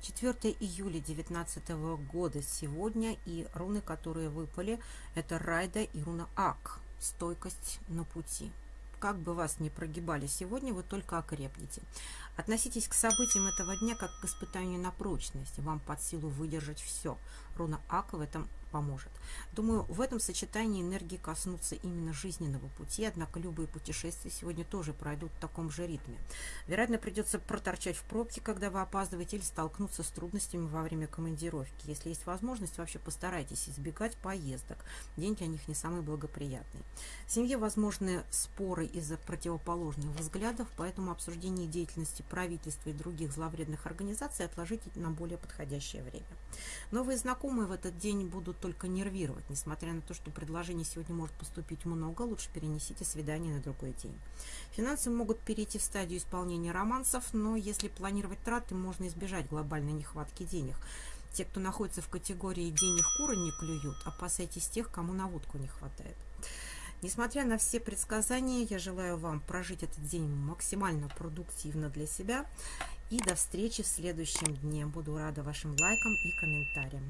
4 июля 2019 года сегодня, и руны, которые выпали, это Райда и руна Ак, стойкость на пути. Как бы вас ни прогибали сегодня, вы только окрепнете. Относитесь к событиям этого дня как к испытанию на прочность. Вам под силу выдержать все. Руна Ак в этом поможет. Думаю, в этом сочетании энергии коснутся именно жизненного пути, однако любые путешествия сегодня тоже пройдут в таком же ритме. Вероятно, придется проторчать в пробке, когда вы опаздываете, или столкнуться с трудностями во время командировки. Если есть возможность, вообще постарайтесь избегать поездок. День для них не самый благоприятный. В семье возможны споры из-за противоположных взглядов, поэтому обсуждение деятельности правительства и других зловредных организаций отложите на более подходящее время. Новые знакомые в этот день будут только нервировать. Несмотря на то, что предложений сегодня может поступить много, лучше перенесите свидание на другой день. Финансы могут перейти в стадию исполнения романсов, но если планировать траты, можно избежать глобальной нехватки денег. Те, кто находится в категории «денег куры не клюют», опасайтесь тех, кому на водку не хватает. Несмотря на все предсказания, я желаю вам прожить этот день максимально продуктивно для себя. И до встречи в следующем дне. Буду рада вашим лайкам и комментариям.